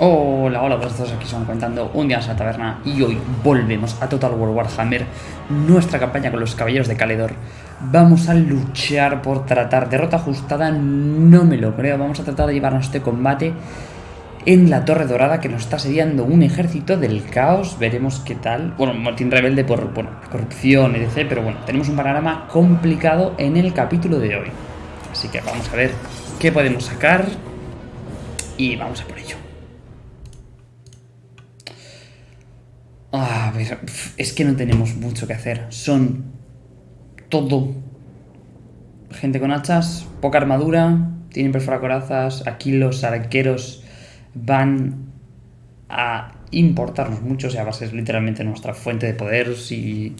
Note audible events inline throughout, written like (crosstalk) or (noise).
Hola, hola, todos aquí son contando un día en la taberna y hoy volvemos a Total War Warhammer, nuestra campaña con los caballeros de Caledor. Vamos a luchar por tratar derrota ajustada, no me lo creo, vamos a tratar de llevarnos este combate en la Torre Dorada que nos está asediando un ejército del caos, veremos qué tal. Bueno, Martín Rebelde por bueno, corrupción, etc. Pero bueno, tenemos un panorama complicado en el capítulo de hoy. Así que vamos a ver qué podemos sacar y vamos a por ello. Ah, es que no tenemos mucho que hacer. Son todo gente con hachas, poca armadura, tienen perforacorazas. Aquí los arqueros van a importarnos mucho. O sea, va a ser literalmente nuestra fuente de poder. Si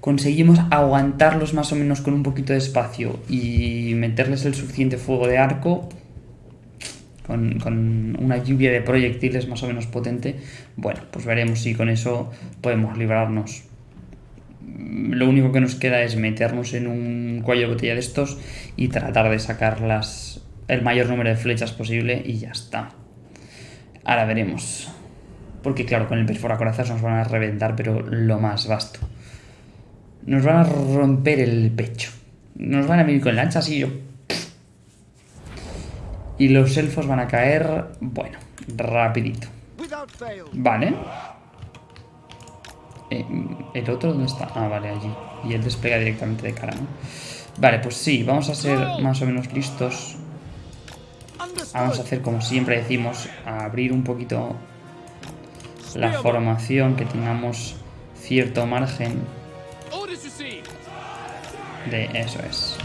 conseguimos aguantarlos más o menos con un poquito de espacio y meterles el suficiente fuego de arco, con, una lluvia de proyectiles más o menos potente, bueno, pues veremos si con eso podemos librarnos. Lo único que nos queda es meternos en un cuello de botella de estos y tratar de sacar las, el mayor número de flechas posible y ya está. Ahora veremos. Porque claro, con el perforacorazas nos van a reventar, pero lo más vasto. Nos van a romper el pecho. Nos van a venir con lanchas y yo y los elfos van a caer, bueno, rapidito. Vale. Eh, ¿El otro dónde está? Ah, vale, allí. Y él despega directamente de cara, ¿no? Vale, pues sí, vamos a ser más o menos listos. Vamos a hacer como siempre decimos, a abrir un poquito la formación, que tengamos cierto margen de eso es.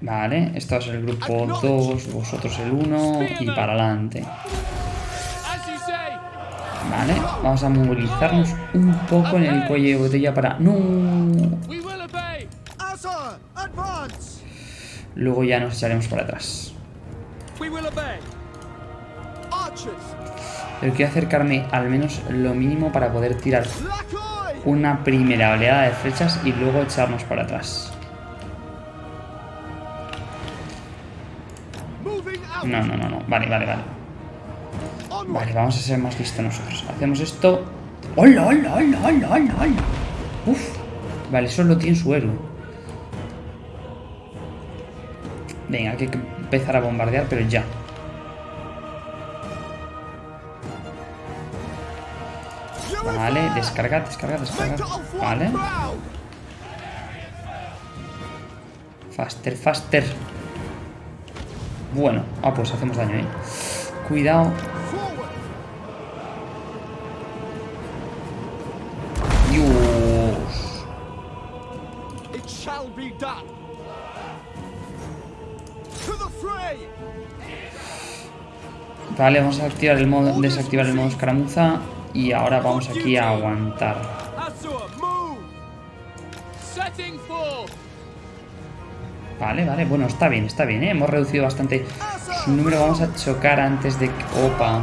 Vale, esto es el grupo 2, vosotros el 1 y para adelante. Vale, vamos a movilizarnos un poco en el cuello de botella para... ¡No! Luego ya nos echaremos para atrás. Pero quiero acercarme al menos lo mínimo para poder tirar una primera oleada de flechas y luego echarnos para atrás. No, no, no, no. Vale, vale, vale. Vale, vamos a ser más listos nosotros. Hacemos esto. ¡Hola, hola, hola, hola, hola! Uf. Vale, solo tiene su héroe. Venga, hay que empezar a bombardear, pero ya. Vale, descarga, descarga, descarga. Vale. Faster, faster. Bueno, ah, pues hacemos daño, ¿eh? Cuidado. Dios. Vale, vamos a activar el modo, desactivar el modo escaramuza y ahora vamos aquí a aguantar. Vale, vale, bueno, está bien, está bien, ¿eh? Hemos reducido bastante su número. Vamos a chocar antes de... Opa.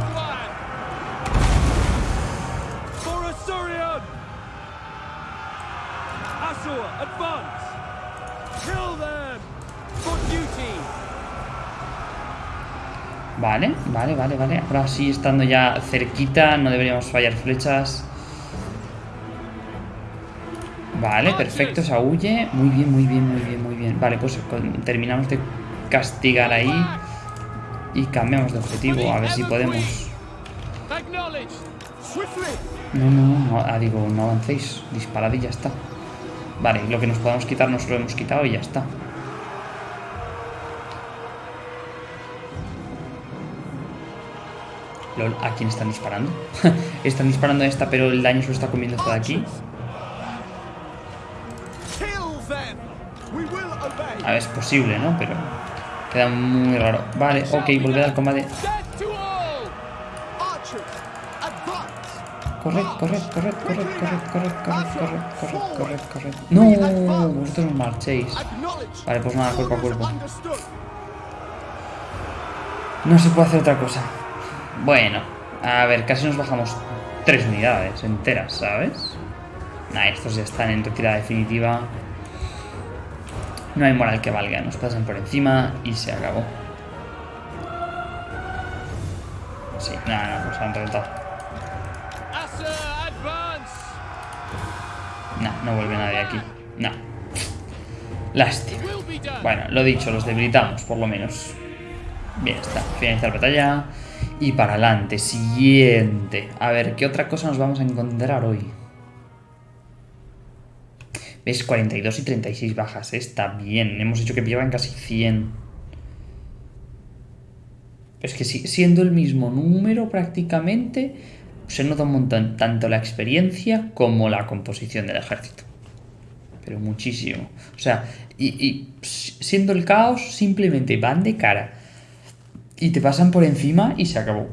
Vale, vale, vale, vale. Ahora sí, estando ya cerquita, no deberíamos fallar flechas. Vale, perfecto, se huye. Muy bien, muy bien, muy bien, muy bien. Vale, pues terminamos de castigar ahí. Y cambiamos de objetivo, a ver si podemos. No, no, no, ah, digo, no avancéis. Disparad y ya está. Vale, lo que nos podamos quitar nos lo hemos quitado y ya está. ¿a quién están disparando? (laughs) están disparando a esta, pero el daño se lo está comiendo esto de aquí. A ver, es posible, ¿no? Pero queda muy raro. Vale, ok, volver al combate. Corred, corred, corred, corred, corred, corred, corred, corred, corred, corred, No, vosotros marchéis. Vale, pues nada, cuerpo a cuerpo. No se puede hacer otra cosa. Bueno, a ver, casi nos bajamos tres unidades enteras, ¿sabes? Nah, estos ya están en retirada definitiva. No hay moral que valga, nos pasan por encima y se acabó. Sí, nada, no, nos han reventado. No, no vuelve nadie aquí. No. Lástima. Bueno, lo dicho, los debilitamos, por lo menos. Bien, está. Finalizar la batalla. Y para adelante. Siguiente. A ver, ¿qué otra cosa nos vamos a encontrar hoy? ¿Ves? 42 y 36 bajas. ¿eh? Está bien. Hemos hecho que llevan casi 100. Es que siendo el mismo número prácticamente, se nota un montón tanto la experiencia como la composición del ejército. Pero muchísimo. O sea, y, siendo el caos, simplemente van de cara y te pasan por encima y se acabó.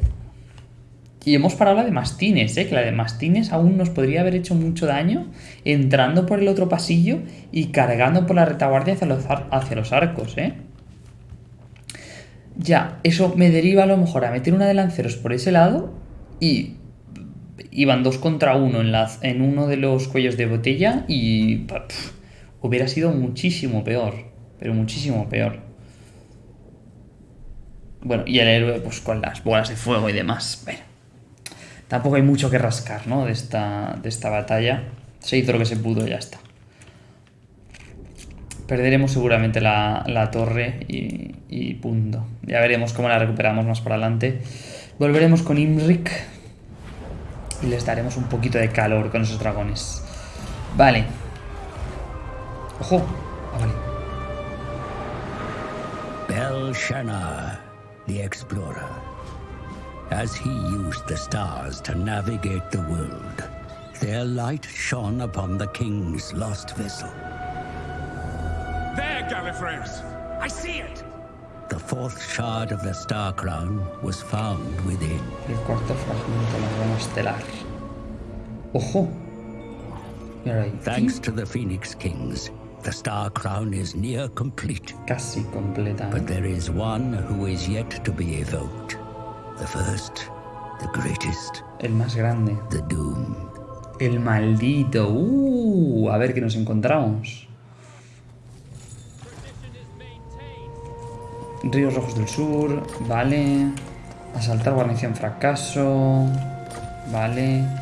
Y hemos parado la de Mastines, ¿eh? que la de Mastines aún nos podría haber hecho mucho daño entrando por el otro pasillo y cargando por la retaguardia hacia los, hacia los arcos. ¿eh? Ya, eso me deriva a lo mejor a meter una de lanceros por ese lado y iban dos contra uno en, en uno de los cuellos de botella y hubiera sido muchísimo peor, pero muchísimo peor. Bueno, y el héroe pues con las bolas de fuego y demás. Bueno, tampoco hay mucho que rascar, ¿no? De esta, de esta batalla. Se hizo lo que se pudo y ya está. Perderemos seguramente la, torre y, y, punto. Ya veremos cómo la recuperamos más para adelante. Volveremos con Imrik. Y les daremos un poquito de calor con esos dragones. Vale. ¡Ojo! Ah, vale. The explorer. As he used the stars to navigate the world, their light shone upon the king's lost vessel. There, Gallifrey's! I see it! The fourth shard of the Star Crown was found within. El cuarto fragmento de la corona estelar. Ojo. Thanks to the Phoenix Kings, the Star Crown is near complete. Casi completa. But ¿eh? there is one who is yet to be evoked. The first, the greatest. El más grande. The Doom. El maldito. Uh, a ver qué nos encontramos. Ríos Rojos del Sur, vale. Asaltar guarnición fracaso. Vale.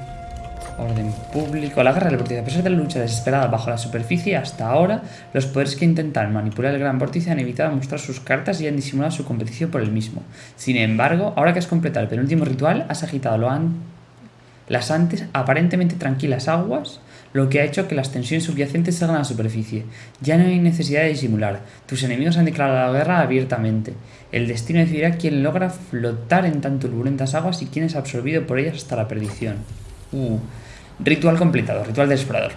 Orden público. La guerra del vórtice. A pesar de la lucha desesperada bajo la superficie, hasta ahora, los poderes que intentan manipular el gran vórtice han evitado mostrar sus cartas y han disimulado su competición por el mismo. Sin embargo, ahora que has completado el penúltimo ritual, has agitado lo las antes aparentemente tranquilas aguas, lo que ha hecho que las tensiones subyacentes salgan a la superficie. Ya no hay necesidad de disimular. Tus enemigos han declarado la guerra abiertamente. El destino decidirá quién logra flotar en tan turbulentas aguas y quién es absorbido por ellas hasta la perdición. Uh. Ritual completado, ritual del explorador.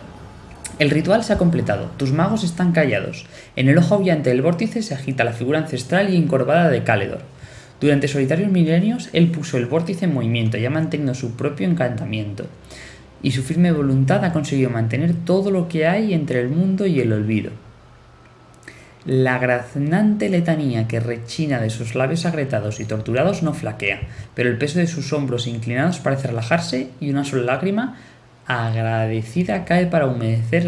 El ritual se ha completado, tus magos están callados. En el ojo brillante del vórtice se agita la figura ancestral y encorvada de Caledor. Durante solitarios milenios, él puso el vórtice en movimiento y ha mantenido su propio encantamiento. Y su firme voluntad ha conseguido mantener todo lo que hay entre el mundo y el olvido. La graznante letanía que rechina de sus labios agretados y torturados no flaquea, pero el peso de sus hombros inclinados parece relajarse y una sola lágrima agradecida cae para humedecer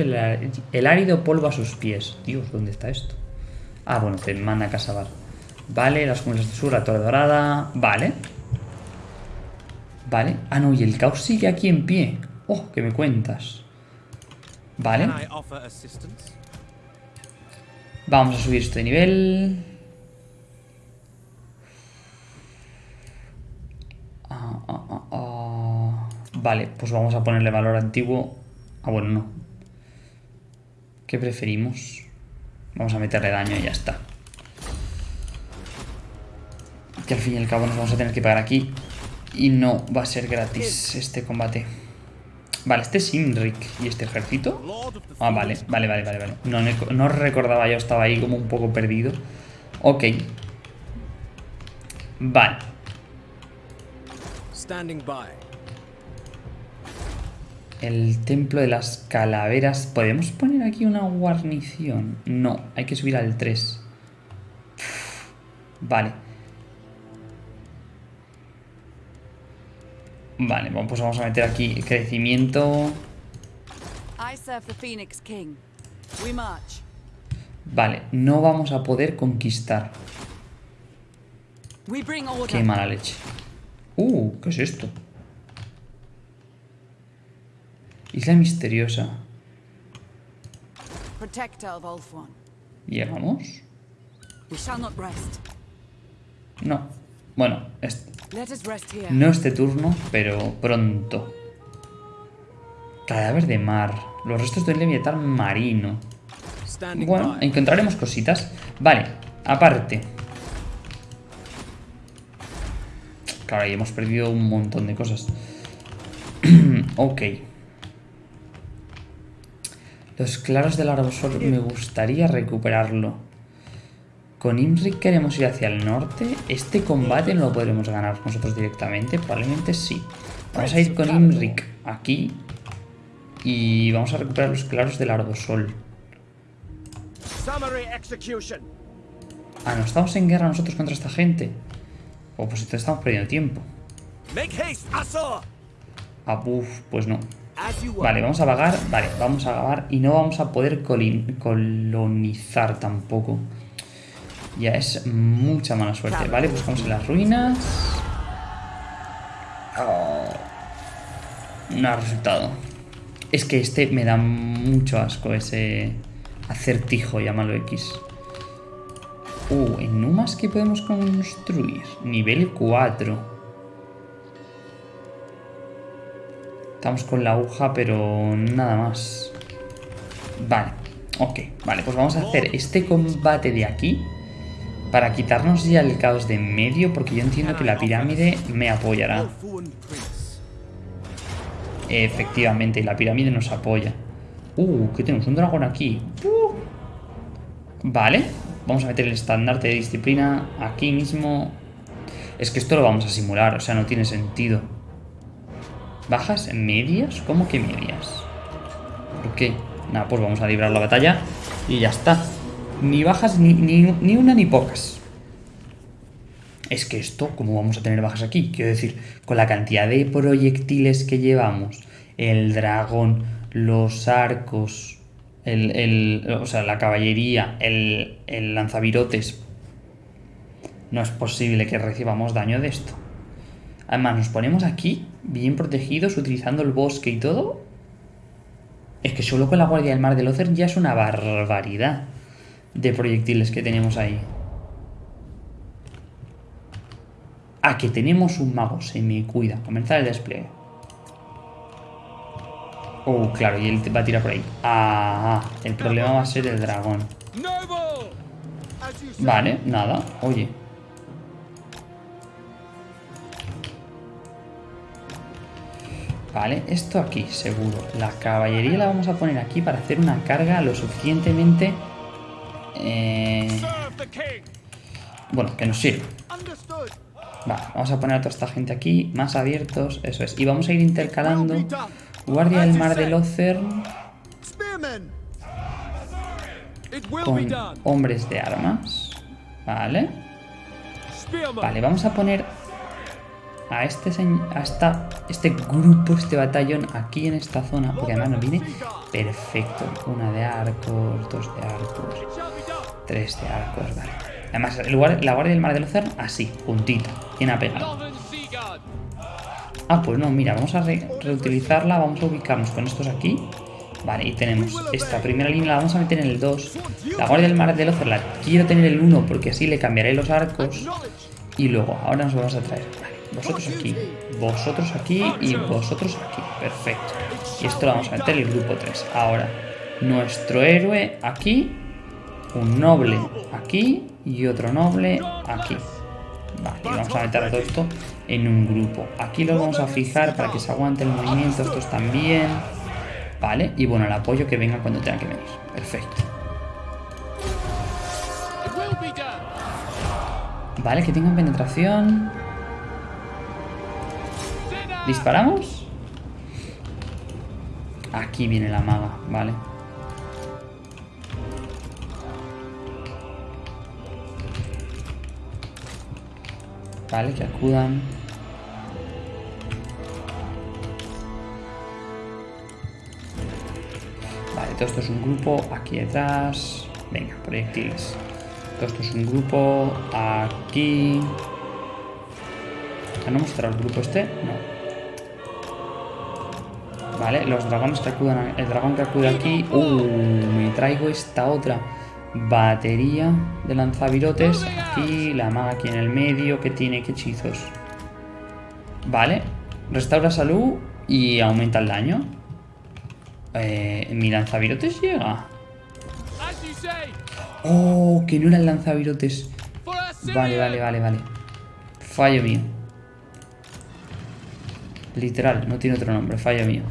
el, árido polvo a sus pies. Dios, ¿dónde está esto? Ah, bueno, te manda a Casabar. Vale, las cumbres de sur, la torre dorada. Vale. Vale. Ah, no, y el caos sigue aquí en pie. Oh, ¿qué me cuentas? Vale. Vamos a subir este nivel. Ah, ah, ah, ah. Vale, pues vamos a ponerle valor antiguo. Ah, bueno, no. ¿Qué preferimos? Vamos a meterle daño y ya está. Que al fin y al cabo nos vamos a tener que pagar aquí. Y no va a ser gratis este combate. Vale, este es Imrik. ¿Y este ejército? Ah, vale, vale, vale, vale. vale. No, no recordaba, yo estaba ahí como un poco perdido. Ok. Vale. Standing by. El templo de las calaveras. ¿Podemos poner aquí una guarnición? No, hay que subir al 3. Vale. Vale, pues vamos a meter aquí crecimiento. Vale, no vamos a poder conquistar. Qué mala leche. Uh, ¿qué es esto? Isla misteriosa. Protector of Ulthuan. ¿Llegamos? No. Bueno, no este turno, pero pronto. Cadáver de mar. Los restos de un leviatán marino. Bueno, encontraremos cositas. Vale, aparte. Claro, ahí hemos perdido un montón de cosas. (clears throat) ok. Los claros del arbosol me gustaría recuperarlo. Con Imric queremos ir hacia el norte. Este combate no lo podremos ganar nosotros directamente. Probablemente sí. Vamos a ir con Imric aquí. Y vamos a recuperar los claros del arbosol. Summary execution. Ah, ¿no estamos en guerra nosotros contra esta gente? O pues entonces estamos perdiendo tiempo. Make haste, Azor. Ah, buf, pues no. Vale, vamos a vagar. Vale, vamos a vagar y no vamos a poder colonizar tampoco. Ya es mucha mala suerte. Vale, buscamos en las ruinas. Oh. No ha resultado. Es que este me da mucho asco, ese acertijo, llámalo X. Uh, en Numas, ¿qué podemos construir? Nivel 4. Estamos con la aguja, pero nada más. Vale, ok. Vale, pues vamos a hacer este combate de aquí. Para quitarnos ya el caos de en medio, porque yo entiendo que la pirámide me apoyará. Efectivamente, la pirámide nos apoya. Uh, que tenemos un dragón aquí. Uh. Vale, vamos a meter el estandarte de disciplina aquí mismo. Es que esto lo vamos a simular, o sea, no tiene sentido. ¿Bajas medias? ¿Cómo que medias? ¿Por qué? Nada, pues vamos a librar la batalla y ya está. Ni bajas ni, ni, ni una ni pocas. Es que esto, ¿cómo vamos a tener bajas aquí? Quiero decir, con la cantidad de proyectiles que llevamos, el dragón, los arcos, el, el- o sea, la caballería, el, el lanzavirotes, no es posible que recibamos daño de esto. Además, nos ponemos aquí, bien protegidos, utilizando el bosque y todo. Es que solo con la Guardia del Mar del Ocer ya es una barbaridad de proyectiles que tenemos ahí. Ah, que tenemos un mago, se me cuida. Comenzar el despliegue. Oh, claro, y él va a tirar por ahí. Ah, el problema va a ser el dragón. Vale, nada, oye. Vale, esto aquí, seguro. La caballería la vamos a poner aquí para hacer una carga lo suficientemente... eh, bueno, que nos sirva. Vale, vamos a poner a toda esta gente aquí, más abiertos, eso es. Y vamos a ir intercalando Guardia del Mar will be con hombres de armas. Vale. Vale, vamos a poner a este a este grupo, este batallón aquí en esta zona, porque además nos viene perfecto. Una de arcos, dos de arcos, tres de arcos, vale. Además, la Guardia del Mar del Ocern, así, puntita, bien Guard. Ah, pues no, mira, vamos a re- reutilizarla, vamos a ubicarnos con estos aquí. Vale, y tenemos esta primera línea, la vamos a meter en el 2. La Guardia del Mar del Ocer la quiero tener el 1 porque así le cambiaré los arcos. Y luego, ahora nos vamos a traer. Vale, vosotros aquí, vosotros aquí y vosotros aquí. Perfecto. Y esto lo vamos a meter en el grupo 3. Ahora, nuestro héroe aquí, un noble aquí y otro noble aquí. Vale, y vamos a meter todo esto en un grupo. Aquí lo vamos a fijar para que se aguante el movimiento, estos también. Vale, y bueno, el apoyo que venga cuando tenga que venir. Perfecto. Vale, que tengan penetración. ¿Disparamos? Aquí viene la maga, vale. Vale, que acudan. Vale, todo esto es un grupo aquí detrás. Venga, proyectiles. Todo esto es un grupo aquí. ¿Que no mostrar el grupo este? No. Vale, los dragones que acudan... El dragón que acude aquí... Uh, me traigo esta otra. Batería de lanzavirotes. Aquí, la maga aquí en el medio. que tiene? ¿Qué hechizos? Vale. Restaura salud y aumenta el daño. Eh, mi lanzavirotes llega. Oh, que no era el lanzavirotes. Vale, vale, vale, vale. Fallo mío. Literal, no tiene otro nombre, fallo mío.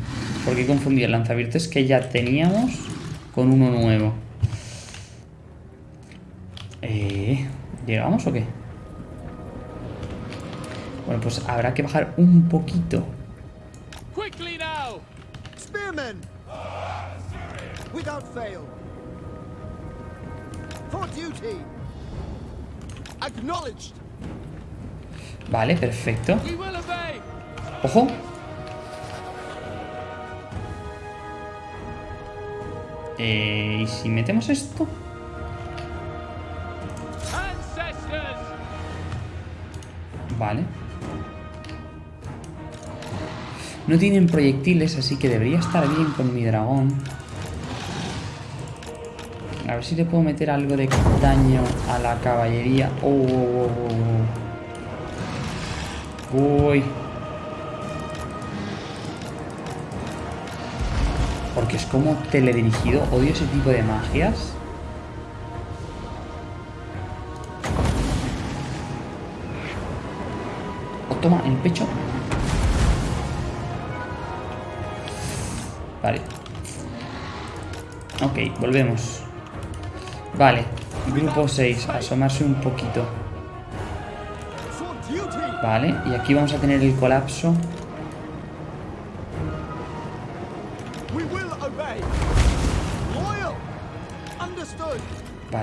Porque he confundido el lanzavirotes que ya teníamos con uno nuevo. Eh, ¿Llegamos o qué? Bueno, pues habrá que bajar un poquito. Vale, perfecto. ¡Ojo! Eh, ¿Y si metemos esto? Vale. No tienen proyectiles, así que debería estar bien con mi dragón. A ver si le puedo meter algo de daño a la caballería. Oh, oh, oh, oh. Uy. Porque es como teledirigido. Odio ese tipo de magias. O toma en el pecho. Vale. Ok, volvemos. Vale. Grupo 6. Asomarse un poquito. Vale. Y aquí vamos a tener el colapso.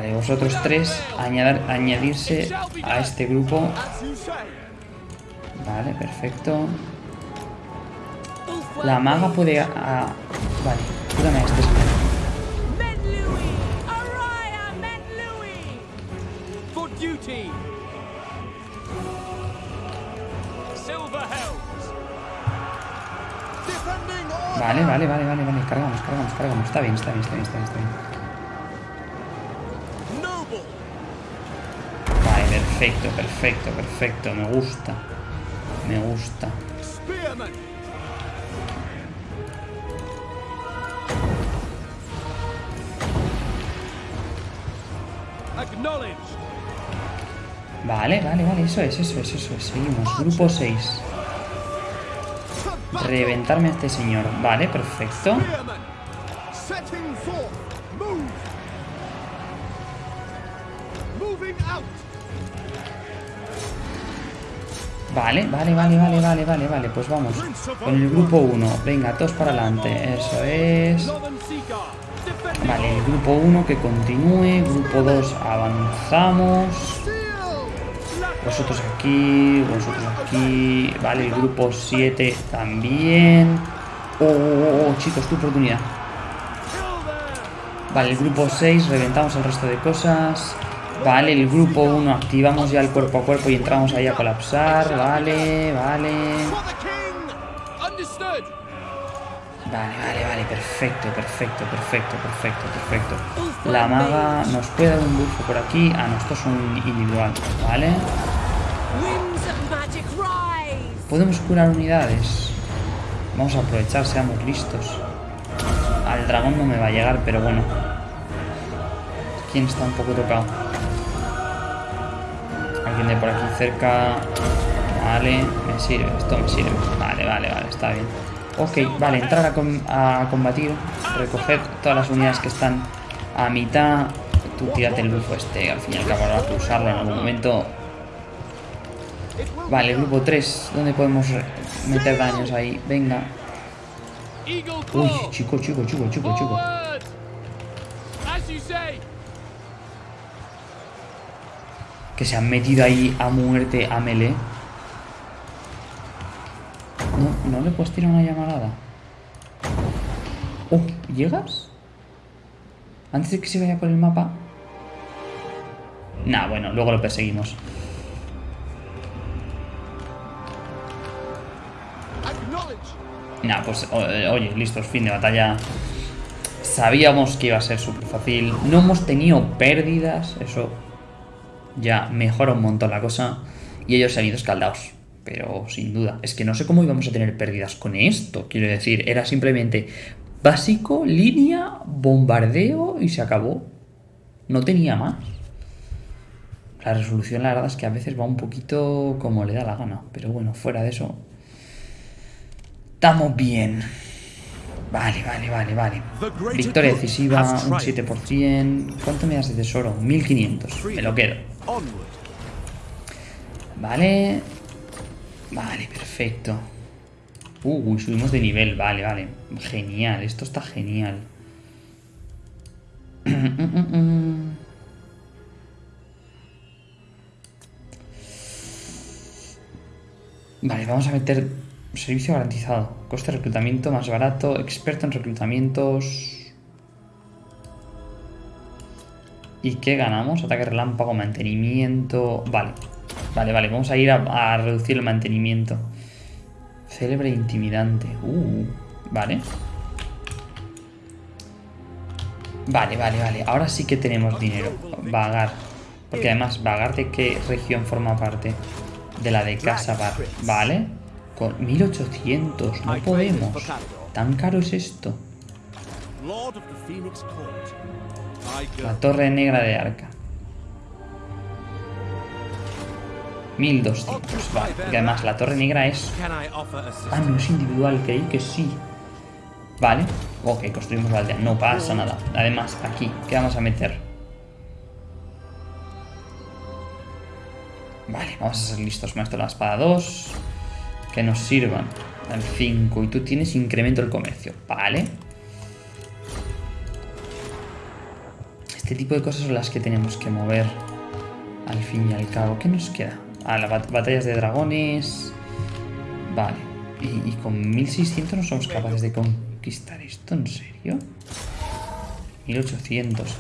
Vale, vosotros tres añadir- añadirse a este grupo. Vale, perfecto. La maga puede... a- Vale, cúrame a este. Vale, vale, vale, vale, vale. Cargamos, cargamos, cargamos. Está bien, está bien, está bien, está bien. Está bien. Perfecto, perfecto, perfecto. Me gusta. Me gusta. Vale, vale, vale. Eso es, eso es, eso es. Seguimos. Grupo 6. To battle. Reventarme a este señor. Vale, perfecto. Vale, vale, vale, vale, vale, vale, vale. Pues vamos. Con el grupo 1. Venga, todos para adelante. Eso es. Vale, el grupo 1 que continúe. Grupo 2 avanzamos. Vosotros aquí, vosotros aquí. Vale, el grupo 7 también. Oh, oh, oh, oh, chicos, tu oportunidad. Vale, el grupo 6, reventamos el resto de cosas. Vale, el grupo 1, activamos ya el cuerpo a cuerpo y entramos ahí a colapsar. Vale, vale. Vale, vale, vale, perfecto, perfecto, perfecto, perfecto, perfecto. La maga nos puede dar un buffo por aquí. Ah, no, esto es un individual, ¿vale? Podemos curar unidades. Vamos a aprovechar, seamos listos. Al dragón no me va a llegar, pero bueno. ¿Quién está un poco tocado? Alguien de por aquí cerca. Vale, me sirve, esto me sirve. Vale, vale, vale, está bien. Ok, vale, entrar a, a combatir. Recoger todas las unidades que están a mitad. Tú tírate el bufo este, al fin y al cabo habrá que usarlo en algún momento. Vale, grupo 3, ¿dónde podemos meter daños ahí? Venga. Uy, chico, chico, chico, chico, chico. Que se han metido ahí a muerte a melee. No, no le puedes tirar una llamarada. Oh, ¿llegas? Antes de que se vaya por el mapa. Nah, bueno, luego lo perseguimos. Nah, pues eh, oye, listos, fin de batalla. Sabíamos que iba a ser súper fácil. No hemos tenido pérdidas. Eso ya mejora un montón la cosa. Y ellos se han ido escaldados. Pero sin duda. Es que no sé cómo íbamos a tener pérdidas con esto. Quiero decir, era simplemente básico, línea, bombardeo y se acabó. No tenía más. La resolución, la verdad es que a veces va un poquito como le da la gana. Pero bueno, fuera de eso. Estamos bien. Vale, vale, vale, vale. Victoria decisiva, un 7%. ¿Cuánto me das de tesoro? 1500. Me lo quedo. Vale. Vale, perfecto. Uh, uy, subimos de nivel. Vale, vale. Genial, esto está genial. (clears throat) Vale, vamos a meter servicio garantizado. Coste de reclutamiento más barato. Experto en reclutamientos. ¿Y qué ganamos? Ataque relámpago, mantenimiento. Vale. Vale, vale. Vamos a ir a, reducir el mantenimiento. Célebre e intimidante. Uh, vale. Vale, vale, vale. Ahora sí que tenemos dinero. Vagar. Porque además, vagar de qué región forma parte. De la de Casa Bar. Vale. Con 1800. No podemos. ¿Tan caro es esto? La torre negra de Arca. 1200. Vale. Porque además la torre negra es? Ah, no es individual, creí que sí. Vale. Ok, construimos la aldea. No pasa nada. Además, aquí, ¿qué vamos a meter? Vale, vamos a ser listos con esto. La espada 2. Que nos sirvan. El 5. Y tú tienes incremento del comercio. Vale. Este tipo de cosas son las que tenemos que mover. Al fin y al cabo. ¿Qué nos queda? Ah, las bat- batallas de dragones. Vale. ¿Y, y con 1600 no somos capaces de conquistar esto? ¿En serio? 1800.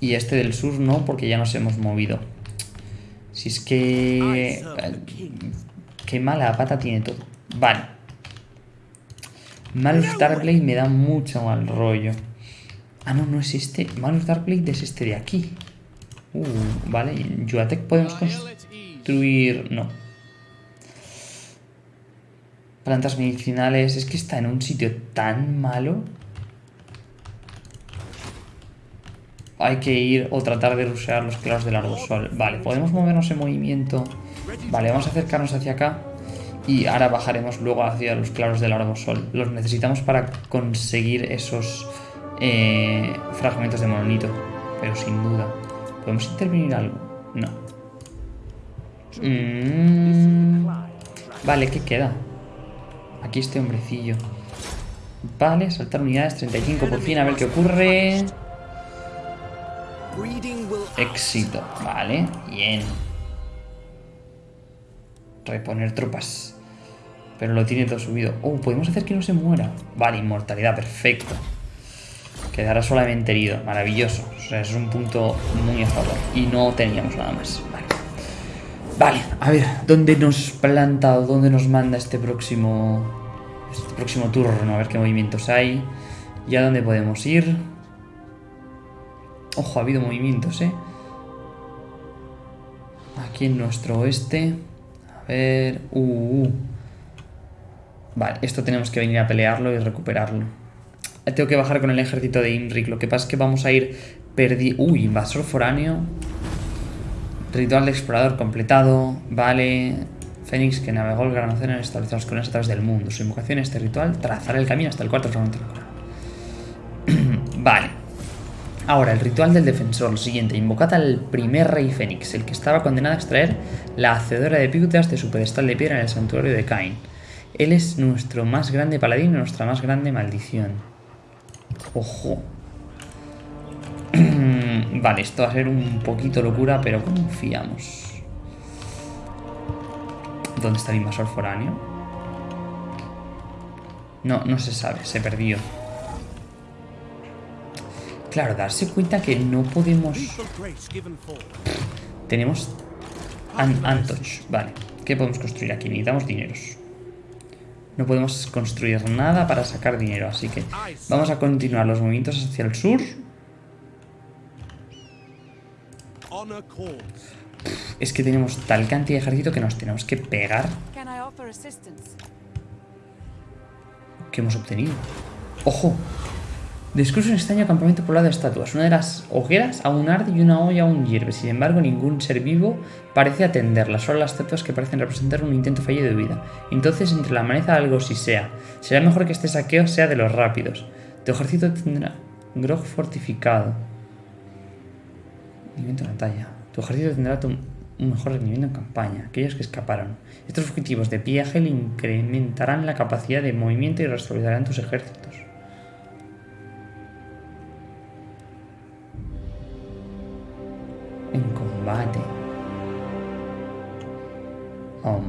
Y este del sur no, porque ya nos hemos movido. Si es que... eh, Qué mala pata tiene todo. Vale. Malus Darkblade me da mucho mal rollo. Ah, no, no es este. Malus Darkblade es este de aquí. Uh, vale. En Yuatec podemos construir... No. Plantas medicinales. Es que está en un sitio tan malo. Hay que ir o tratar de rushear los claros del arbosol. Vale, podemos movernos en movimiento. Vale, vamos a acercarnos hacia acá. Y ahora bajaremos luego hacia los claros del arbosol. Los necesitamos para conseguir esos eh, fragmentos de monolito. Pero sin duda. ¿Podemos intervenir algo? No. Mm, Vale, ¿qué queda? Aquí este hombrecillo. Vale, saltar unidades, 35 por fin, a ver qué ocurre. Éxito, vale, bien. Reponer tropas. Pero lo tiene todo subido. Oh, podemos hacer que no se muera. Vale, inmortalidad, perfecto. Quedará solamente herido, maravilloso. O sea, es un punto muy a favor. Y no teníamos nada más. Vale. Vale, a ver, ¿dónde nos planta o dónde nos manda este próximo. Este próximo turno? A ver qué movimientos hay. ¿Y a dónde podemos ir? Ojo, ha habido movimientos, ¿eh? Aquí en nuestro oeste. A ver... Uh, uh. Vale, esto tenemos que venir a pelearlo y recuperarlo. Tengo que bajar con el ejército de Imric. Lo que pasa es que vamos a ir perdi... Uy, invasor foráneo. Ritual de explorador completado. Vale. Fénix que navegó el gran océano estableció las colinas a través del mundo. Su invocación este ritual trazará el camino hasta el cuarto fragmento. (clears throat) Vale. Ahora, el ritual del defensor, lo siguiente, invocad al primer rey Fénix, el que estaba condenado a extraer la hacedora de picutas de su pedestal de piedra en el santuario de Cain. Él es nuestro más grande paladín y nuestra más grande maldición. Ojo. (clears throat) vale, esto va a ser un poquito locura, pero confiamos. ¿Dónde está el invasor foráneo? No, no se sabe, se perdió. Claro, darse cuenta que no podemos... Tenemos Antoch, vale. ¿Qué podemos construir aquí? Necesitamos dineros. No podemos construir nada para sacar dinero, así que vamos a continuar los movimientos hacia el sur. Es que tenemos tal cantidad de ejército que nos tenemos que pegar que hemos obtenido. ¡Ojo! Descubres un extraño campamento poblado de estatuas. Una de las hogueras aún arde y una olla aún hierve. Sin embargo, ningún ser vivo parece atenderla. Solo las estatuas que parecen representar un intento fallido de vida. Entonces, entre la maleza algo si sea. Será mejor que este saqueo sea de los rápidos. Tu ejército tendrá grog fortificado. Rendimiento de batalla. Tu ejército tendrá un mejor rendimiento en campaña. Aquellos que escaparon. Estos fugitivos de viaje le incrementarán la capacidad de movimiento y restaurar tus ejércitos. En combate. Um,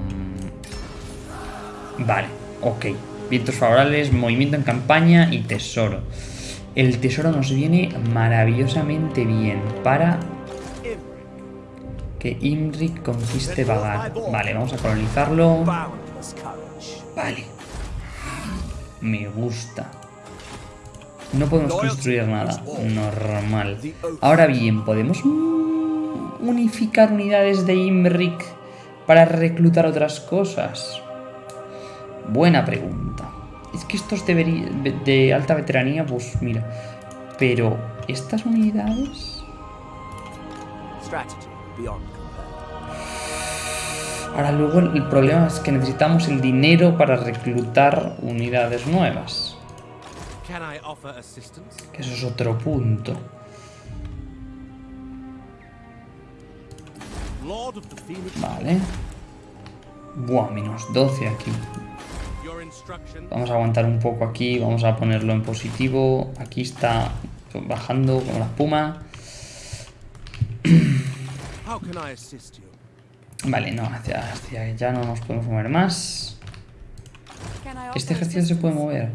Vale, ok. Vientos favorables, movimiento en campaña y tesoro. El tesoro nos viene maravillosamente bien para que Imrik conquiste Vagar. Vale, vamos a colonizarlo. Vale. Me gusta. No podemos construir nada. Normal. Ahora bien, ¿podemos unificar unidades de Imrik para reclutar otras cosas? Buena pregunta. Es que estos deberí- de alta veteranía, pues mira. Pero, ¿estas unidades? Ahora luego el problema es que necesitamos el dinero para reclutar unidades nuevas. Que eso es otro punto. Vale. Buah, menos 12 aquí. Vamos a aguantar un poco aquí. Vamos a ponerlo en positivo. Aquí está bajando como la espuma. How can I assist you? Vale, no, hacia, hacia allá no nos podemos mover más. Este ejército se puede mover.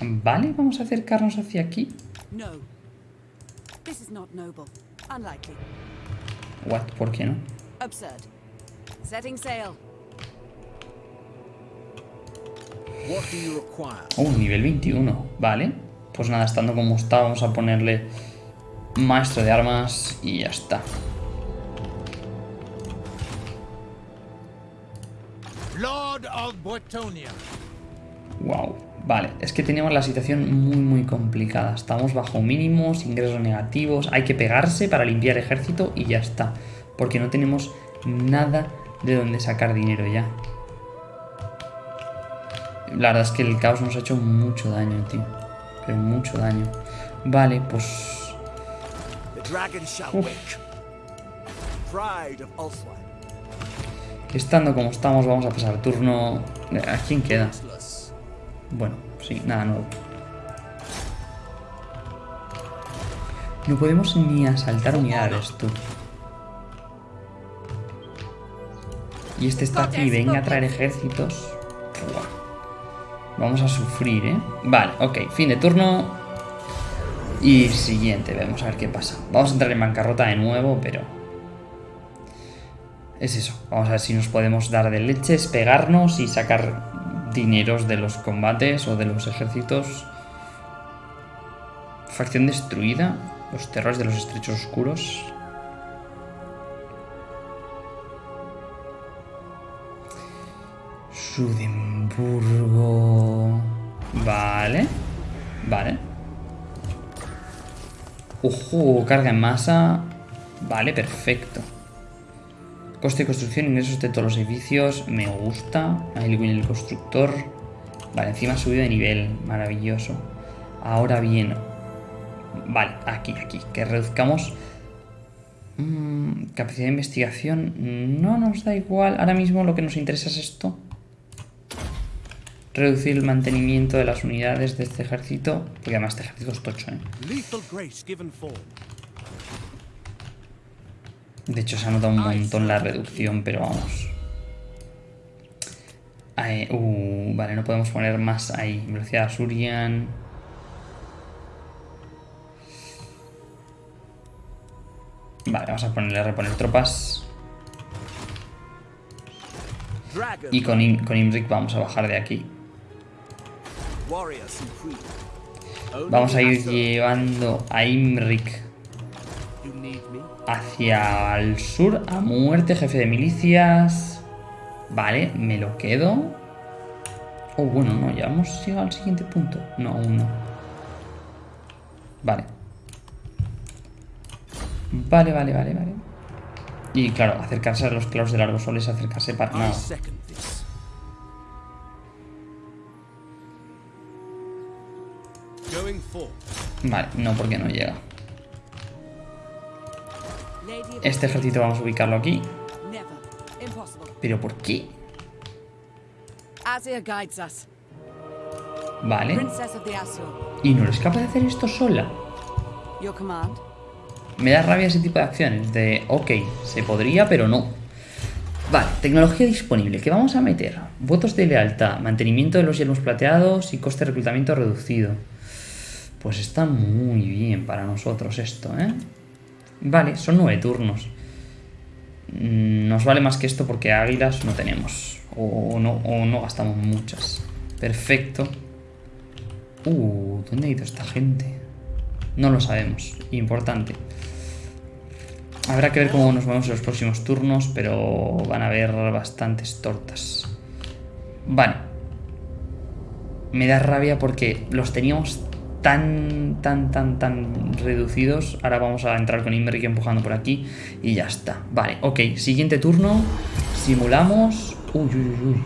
Vale, vamos a acercarnos hacia aquí. No. This is not noble. Unlikely. What? ¿Por qué no? Absurd. Setting sail. What do you require? Oh, nivel 21. Vale. Pues nada, estando como está, vamos a ponerle maestro de armas y ya está. Lord of Boetonia. Wow. Vale, es que teníamos la situación muy muy complicada. Estamos bajo mínimos, ingresos negativos, hay que pegarse para limpiar ejército y ya está. Porque no tenemos nada de donde sacar dinero ya. La verdad es que el caos nos ha hecho mucho daño, tío. Pero mucho daño. Vale, pues... Uf. Estando como estamos, vamos a pasar turno... ¿A quién queda? Bueno, sí, nada nuevo. No podemos ni asaltar unidades, tú. Y este está aquí, venga a traer ejércitos. Buah. Vamos a sufrir, ¿eh? Vale, ok, fin de turno. Y siguiente, vamos a ver qué pasa. Vamos a entrar en bancarrota de nuevo, pero... Es eso, vamos a ver si nos podemos dar de leches, pegarnos y sacar dineros de los combates o de los ejércitos. Facción destruida, los terrores de los estrechos oscuros. Sudimburgo. Vale. Vale. Ojo, carga en masa. Vale, perfecto. Coste de construcción, ingresos de todos los edificios. Me gusta. Ahí viene el constructor. Vale, encima ha subido de nivel. Maravilloso. Ahora bien. Vale, aquí, aquí. Que reduzcamos. Mm, capacidad de investigación. No nos da igual. Ahora mismo lo que nos interesa es esto. Reducir el mantenimiento de las unidades de este ejército. Porque además este ejército es tocho, ¿eh? De hecho, se ha notado un montón la reducción, pero vamos. Ahí, uh, vale, no podemos poner más ahí. Velocidad Surian. Vale, vamos a ponerle a reponer tropas. Y con, Im- con Imrik vamos a bajar de aquí. Vamos a ir llevando a me? Hacia el sur a muerte, jefe de milicias. Vale, me lo quedo. Oh, bueno, no, ya hemos llegado al siguiente punto. No, aún no. Vale. Vale, vale, vale, vale. Y claro, acercarse a los claros del árbol es acercarse para nada. Vale, no, porque no llega. Este ejército vamos a ubicarlo aquí. ¿Pero por qué? Vale. ¿Y no eres capaz de hacer esto sola? Me da rabia ese tipo de acciones. De, ok, se podría, pero no. Vale, tecnología disponible. ¿Qué vamos a meter? Votos de lealtad, mantenimiento de los yelmos plateados y coste de reclutamiento reducido. Pues está muy bien para nosotros esto, ¿eh? Vale, son nueve turnos. Mm, Nos vale más que esto porque águilas no tenemos. O no, o no gastamos muchas. Perfecto. Uh, ¿dónde ha ido esta gente? No lo sabemos. Importante. Habrá que ver cómo nos vamos en los próximos turnos, pero van a haber bastantes tortas. Vale. Me da rabia porque los teníamos tan, tan, tan, tan reducidos. Ahora vamos a entrar con Imbrick empujando por aquí y ya está. Vale, ok. Siguiente turno. Simulamos. Uy, uy, uy, uy.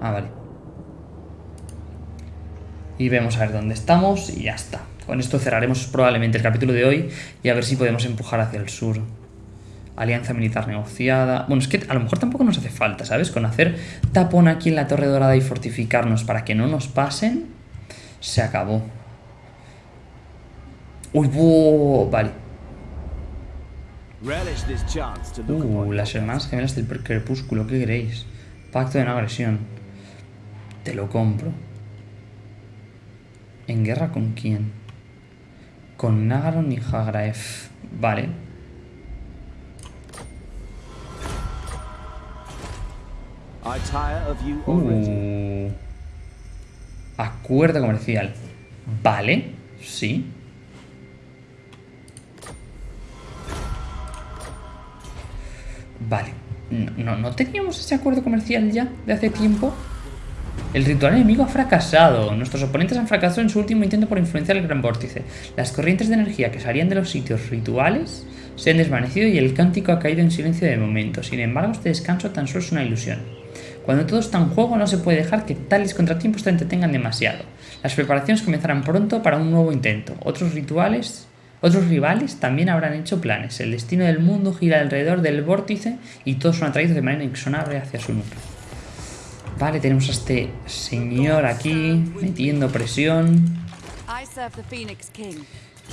Ah, vale. Y vemos a ver dónde estamos y ya está. Con esto cerraremos probablemente el capítulo de hoy y a ver si podemos empujar hacia el sur. Alianza militar negociada. Bueno, es que a lo mejor tampoco nos hace falta, ¿sabes? Con hacer tapón aquí en la Torre Dorada y fortificarnos para que no nos pasen, se acabó. Uy, buh, vale. Uh, las hermanas gemelas del crepúsculo, ¿qué queréis? Pacto de no agresión. Te lo compro. ¿En guerra con quién? Con Nagaron y Hagraef. Vale. Uh. Acuerdo comercial. Vale. Sí. Vale. No, no, ¿no teníamos ese acuerdo comercial ya de hace tiempo? El ritual enemigo ha fracasado. Nuestros oponentes han fracasado en su último intento por influenciar el gran vórtice. Las corrientes de energía que salían de los sitios rituales se han desvanecido y el cántico ha caído en silencio de momento. Sin embargo, este descanso tan solo es una ilusión. Cuando todo está en juego no se puede dejar que tales contratiempos te entretengan demasiado. Las preparaciones comenzarán pronto para un nuevo intento. Otros rituales, otros rivales también habrán hecho planes. El destino del mundo gira alrededor del vórtice y todos son atraídos de manera inexorable hacia su núcleo. Vale, tenemos a este señor aquí metiendo presión.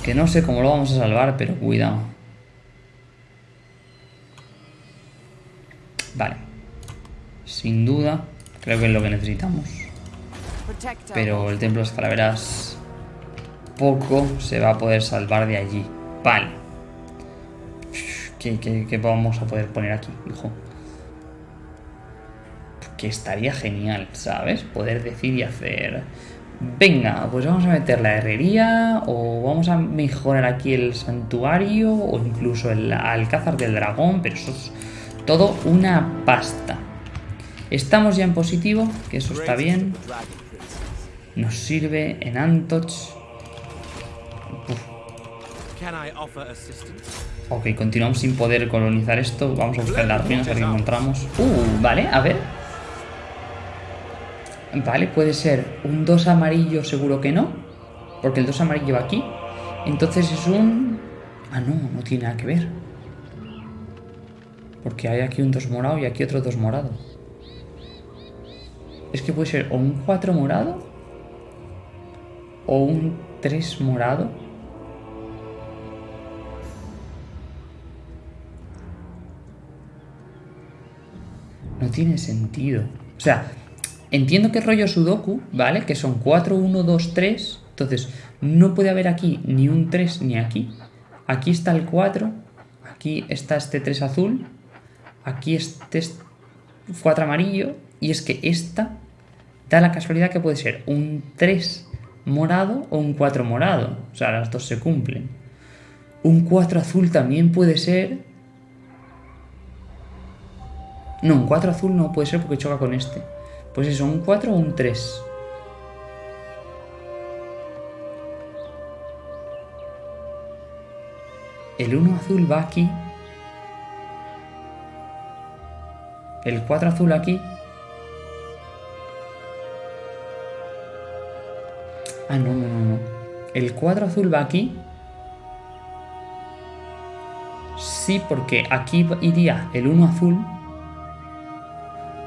Que no sé cómo lo vamos a salvar, pero cuidado. Vale. Sin duda, creo que es lo que necesitamos. Pero el templo de las calaveras poco se va a poder salvar de allí. Vale. ¿Qué, qué, qué vamos a poder poner aquí, hijo? Que estaría genial, ¿sabes? Poder decir y hacer... Venga, pues vamos a meter la herrería o vamos a mejorar aquí el santuario o incluso el alcázar del dragón, pero eso es todo una pasta. Estamos ya en positivo, que eso está bien. Nos sirve en Antoch. Ok, continuamos sin poder colonizar esto. Vamos a buscar las ruinas a ver qué encontramos. Uh, vale, a ver. Vale, puede ser un 2 amarillo, seguro que no. Porque el 2 amarillo va aquí. Entonces es un... Ah, no, no tiene nada que ver. Porque hay aquí un 2 morado y aquí otro 2 morado. Es que puede ser o un 4 morado o un 3 morado. No tiene sentido. O sea, entiendo que rollo Sudoku, ¿vale? Que son 4, 1, 2, 3. Entonces, no puede haber aquí ni un 3 ni aquí. Aquí está el 4. Aquí está este 3 azul. Aquí este... es- 4 amarillo. Y es que esta da la casualidad que puede ser un 3 morado o un 4 morado. O sea, las dos se cumplen. Un 4 azul también puede ser. No, un 4 azul no puede ser porque choca con este. Pues eso, un 4 o un 3. El 1 azul va aquí. El 4 azul aquí. Ah, no, no, no, no. El 4 azul va aquí. Sí, porque aquí iría el 1 azul.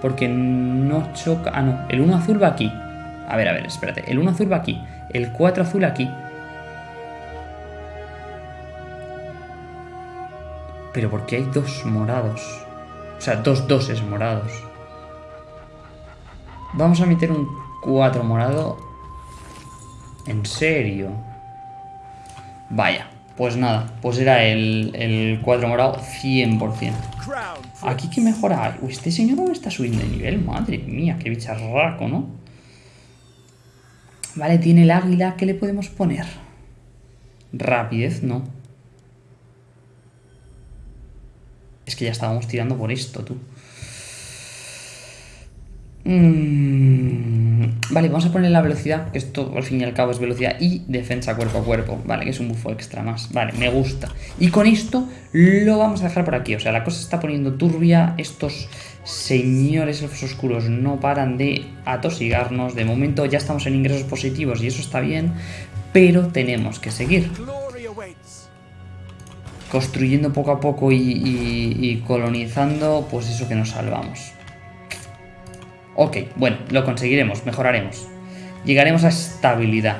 Porque no choca... Ah, no. El 1 azul va aquí. A ver, a ver, espérate. El 1 azul va aquí. El 4 azul aquí. Pero porque hay dos morados. O sea, dos doses morados. Vamos a meter un 4 morado. ¿En serio? Vaya. Pues nada. Pues era el, el 4 morado 100%. Crown Aquí que mejora. Uy, este señor no está subiendo de nivel. Madre mía, qué bicharraco, ¿no? Vale, tiene el águila. ¿Qué le podemos poner? Rapidez, no. Es que ya estábamos tirando por esto, tú. Mm, Vale, vamos a poner la velocidad, que esto al fin y al cabo es velocidad y defensa cuerpo a cuerpo. Vale, que es un bufo extra más. Vale, me gusta. Y con esto lo vamos a dejar por aquí. O sea, la cosa se está poniendo turbia. Estos señores elfos oscuros no paran de atosigarnos. De momento ya estamos en ingresos positivos y eso está bien. Pero tenemos que seguir construyendo poco a poco y, y- y colonizando, pues eso que nos salvamos. Ok, bueno, lo conseguiremos, mejoraremos. Llegaremos a estabilidad.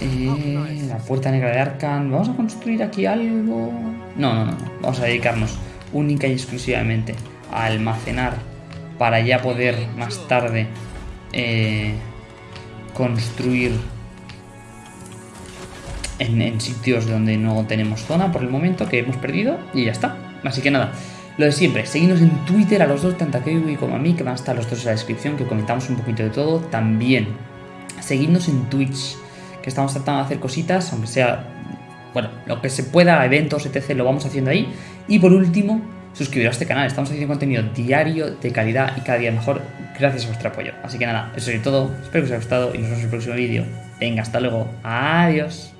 Eh, la puerta negra de Arkan. ¿Vamos a construir aquí algo? No, no, no. Vamos a dedicarnos única y exclusivamente a almacenar para ya poder más tarde eh, construir en sitios donde no tenemos zona por el momento que hemos perdido y ya está. Así que nada, lo de siempre, seguidnos en Twitter a los dos, tanto a Kiwi como a mí, que van a estar los dos en la descripción, que comentamos un poquito de todo. También, seguidnos en Twitch, que estamos tratando de hacer cositas, aunque sea, bueno, lo que se pueda, eventos, etc., lo vamos haciendo ahí. Y por último, suscribiros a este canal, estamos haciendo contenido diario, de calidad y cada día mejor, gracias a vuestro apoyo. Así que nada, eso es todo, espero que os haya gustado y nos vemos en el próximo vídeo. Venga, hasta luego, adiós.